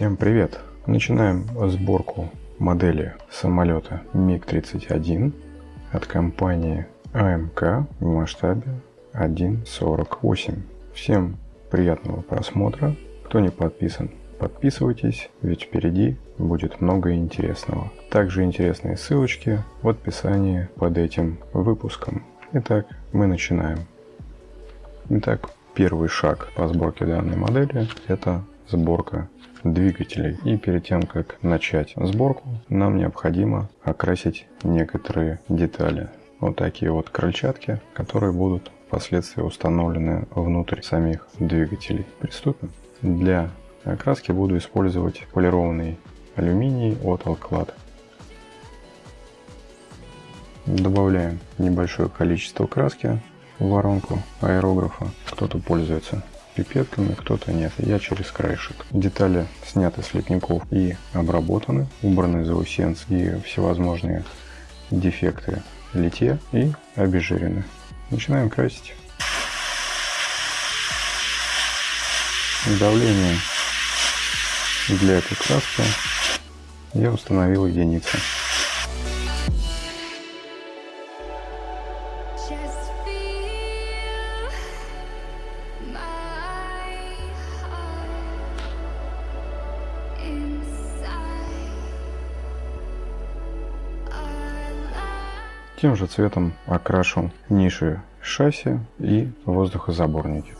Всем привет! Начинаем сборку модели самолета МиГ-31 от компании АМК в масштабе 1.48. Всем приятного просмотра. Кто не подписан, подписывайтесь, ведь впереди будет много интересного. Также интересные ссылочки в описании под этим выпуском. Итак, мы начинаем. Итак, первый шаг по сборке данной модели – это сборка двигателей. И перед тем, как начать сборку, нам необходимо окрасить некоторые детали. Вот такие вот крыльчатки, которые будут впоследствии установлены внутрь самих двигателей. Приступим. Для окраски буду использовать полированный алюминий от Alclad. Добавляем небольшое количество краски в воронку аэрографа. Кто-то пользуется пипетками, кто-то нет. Я через краешек. Детали сняты с лепников и обработаны, убраны заусенцы и всевозможные дефекты литья и обезжирены. Начинаем красить. Давление для этой краски я установил единицы. Тем же цветом окрашу ниши шасси и воздухозаборники.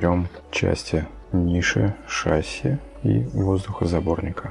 Соберем части ниши, шасси и воздухозаборника.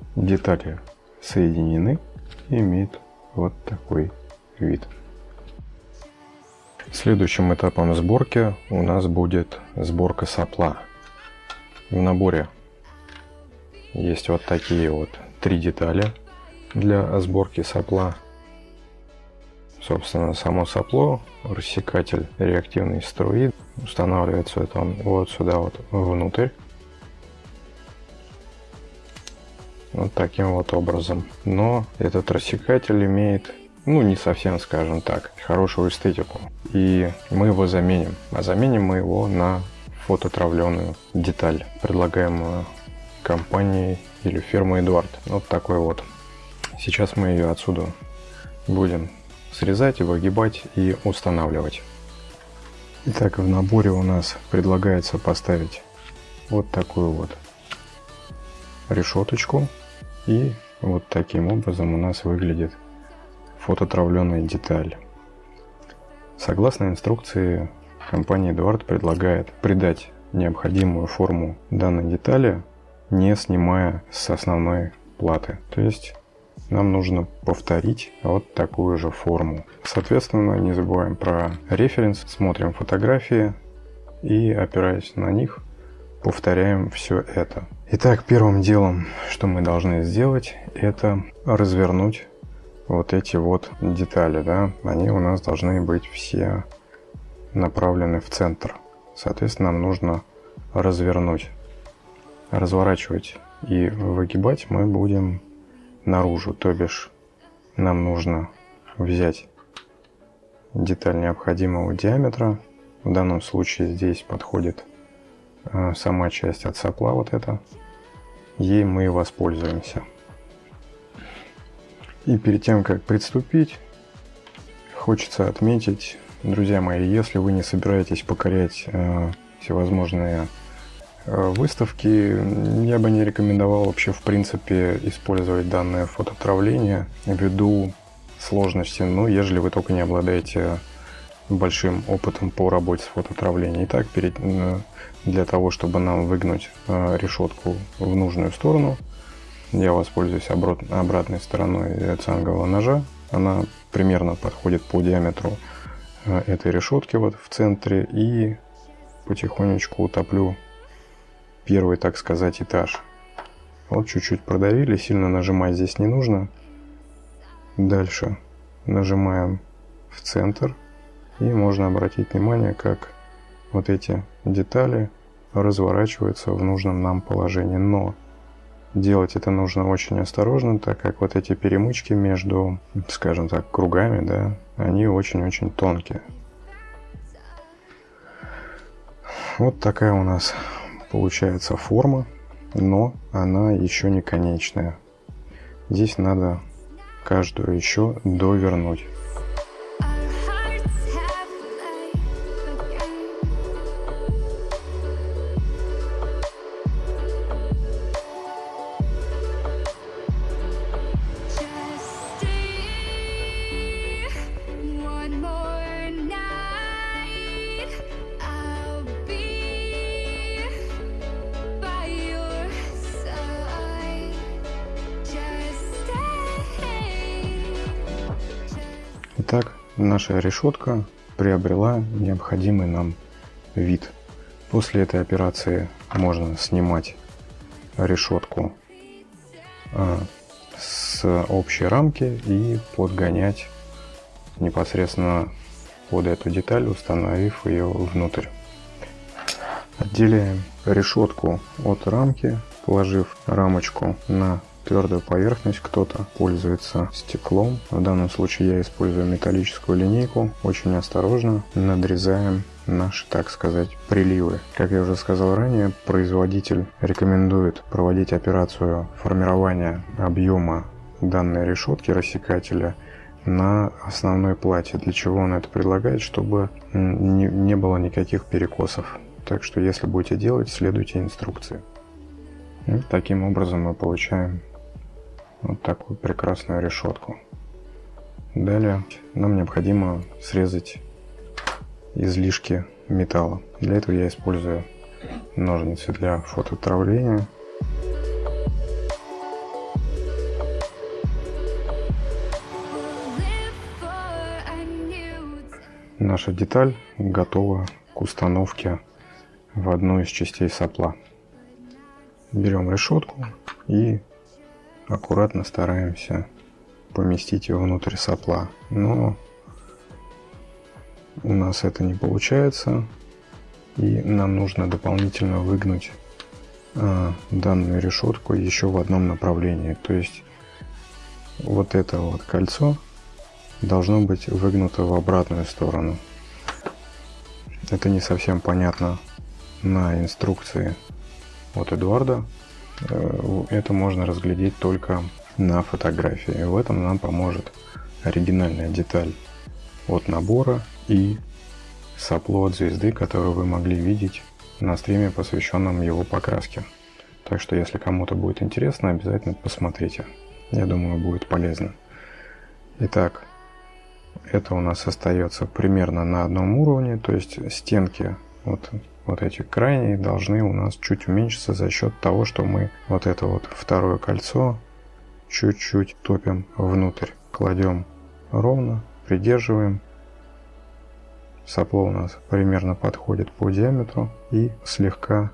детали соединены и имеют вот такой вид. Следующим этапом сборки у нас будет сборка сопла. В наборе есть вот такие вот три детали для сборки сопла. Собственно, само сопло, рассекатель реактивной струи устанавливается это вот сюда вот внутрь. Вот таким вот образом. Но этот рассекатель имеет ну, не совсем, скажем так, хорошую эстетику. И мы его заменим. А заменим мы его на фототравленную деталь, предлагаемую компанией или фирмой Эдуард. Вот такой вот. Сейчас мы ее отсюда будем срезать, выгибать и устанавливать. Итак, в наборе у нас предлагается поставить вот такую вот решеточку. И вот таким образом у нас выглядит фототравленная деталь. Согласно инструкции, компания Эдуард предлагает придать необходимую форму данной детали, не снимая с основной платы. То есть нам нужно повторить вот такую же форму. Соответственно, не забываем про референс, смотрим фотографии и, опираясь на них, повторяем все это. Итак, первым делом, что мы должны сделать, это развернуть вот эти вот детали, да, они у нас должны быть все направлены в центр. Соответственно, нам нужно развернуть. Разворачивать и выгибать мы будем наружу, то бишь нам нужно взять деталь необходимого диаметра. В данном случае здесь подходит сама часть от сопла, вот эта. Ей мы и воспользуемся. И перед тем, как приступить, хочется отметить, друзья мои, если вы не собираетесь покорять э, всевозможные э, выставки, я бы не рекомендовал вообще в принципе использовать данное фототравление ввиду сложности, ну, ежели вы только не обладаете большим опытом по работе с фототравлением. Итак, перед, э, для того, чтобы нам выгнуть э, решетку в нужную сторону, я воспользуюсь обратной стороной цангового ножа. Она примерно подходит по диаметру э, этой решетки вот в центре. И потихонечку утоплю первый, так сказать, этаж. Вот чуть-чуть продавили, сильно нажимать здесь не нужно. Дальше нажимаем в центр. И можно обратить внимание, как вот эти детали разворачиваются в нужном нам положении. Но Делать это нужно очень осторожно, так как вот эти перемычки между, скажем так, кругами, да, они очень-очень тонкие. Вот такая у нас получается форма, но она еще не конечная. Здесь надо каждую еще довернуть. Наша решетка приобрела необходимый нам вид. После этой операции можно снимать решетку а, с общей рамки и подгонять непосредственно под эту деталь, установив ее внутрь. Отделяем решетку от рамки, положив рамочку на твердую поверхность, кто-то пользуется стеклом. В данном случае я использую металлическую линейку. Очень осторожно надрезаем наши, так сказать, приливы. Как я уже сказал ранее, производитель рекомендует проводить операцию формирования объема данной решетки рассекателя на основной плате. Для чего он это предлагает? Чтобы не, не было никаких перекосов. Так что если будете делать, следуйте инструкции. И таким образом мы получаем вот такую прекрасную решетку. Далее нам необходимо срезать излишки металла. Для этого я использую ножницы для фототравления. Наша деталь готова к установке в одну из частей сопла. Берем решетку и аккуратно стараемся поместить ее внутрь сопла. Но у нас это не получается, и нам нужно дополнительно выгнуть а, данную решетку еще в одном направлении. То есть вот это вот кольцо должно быть выгнуто в обратную сторону. Это не совсем понятно на инструкции от Эдуарда. Э, это можно разглядеть только на фотографии. В этом нам поможет оригинальная деталь от набора и сопло от звезды, которую вы могли видеть на стриме, посвященном его покраске. Так что, если кому-то будет интересно, обязательно посмотрите. Я думаю, будет полезно. Итак, это у нас остается примерно на одном уровне, то есть стенки вот, вот эти крайние должны у нас чуть уменьшиться за счет того, что мы вот это вот второе кольцо чуть-чуть топим внутрь. Кладем ровно, придерживаем. Сопло у нас примерно подходит по диаметру и слегка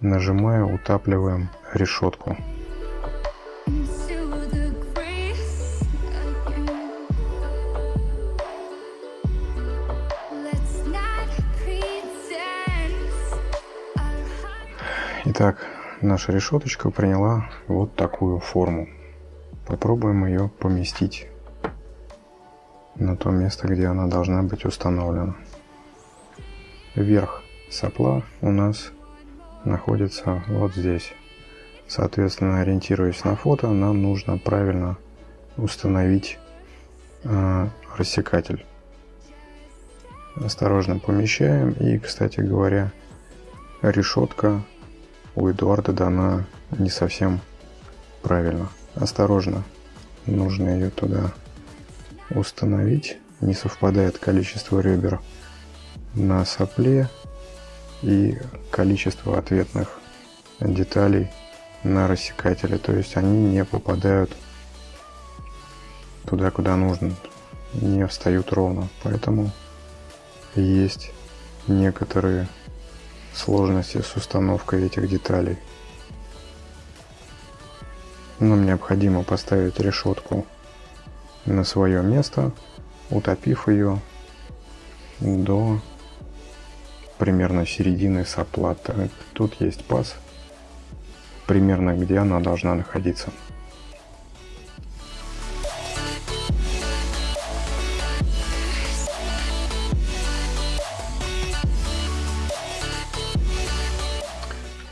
нажимая утапливаем решетку. Итак, наша решеточка приняла вот такую форму. Попробуем ее поместить на то место, где она должна быть установлена. Верх сопла у нас находится вот здесь. Соответственно, ориентируясь на фото, нам нужно правильно установить э, рассекатель. Осторожно помещаем. И, кстати говоря, решетка у Эдуарда дана не совсем правильно. Осторожно, нужно ее туда установить. Не совпадает количество ребер на сопле и количество ответных деталей на рассекателе. То есть они не попадают туда, куда нужно, не встают ровно. Поэтому есть некоторые сложности с установкой этих деталей. Нам необходимо поставить решетку на свое место, утопив ее до примерно середины сопла. Тут есть паз, примерно где она должна находиться.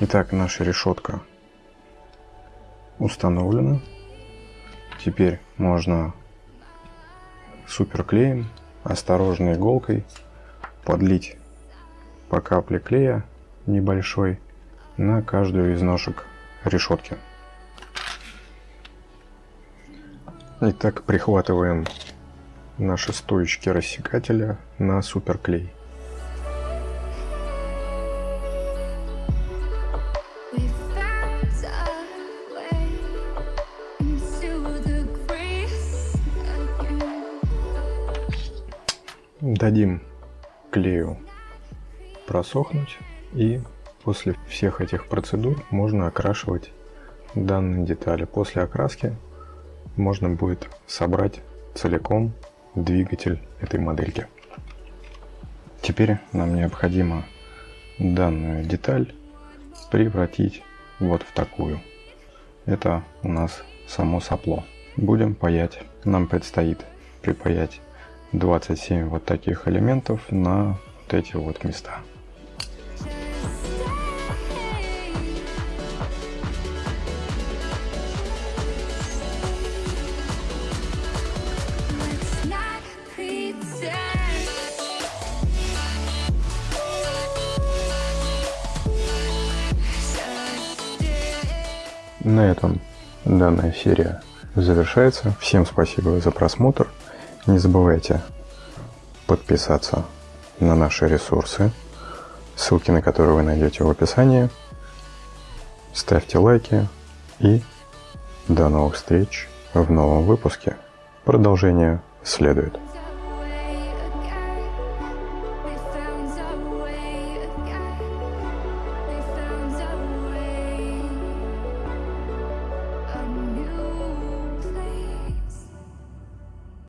Итак, наша решетка установлена. Теперь можно суперклеем, осторожной иголкой подлить по капле клея небольшой на каждую из ножек решетки. Итак, прихватываем наши стоечки рассекателя на суперклей. Дадим клею просохнуть и после всех этих процедур можно окрашивать данные детали. После окраски можно будет собрать целиком двигатель этой модельки. Теперь нам необходимо данную деталь превратить вот в такую. Это у нас само сопло. Будем паять. Нам предстоит припаять 27 вот таких элементов на вот эти вот места. На этом данная серия завершается. Всем спасибо за просмотр. Не забывайте подписаться на наши ресурсы, ссылки на которые вы найдете в описании. Ставьте лайки и до новых встреч в новом выпуске. Продолжение следует.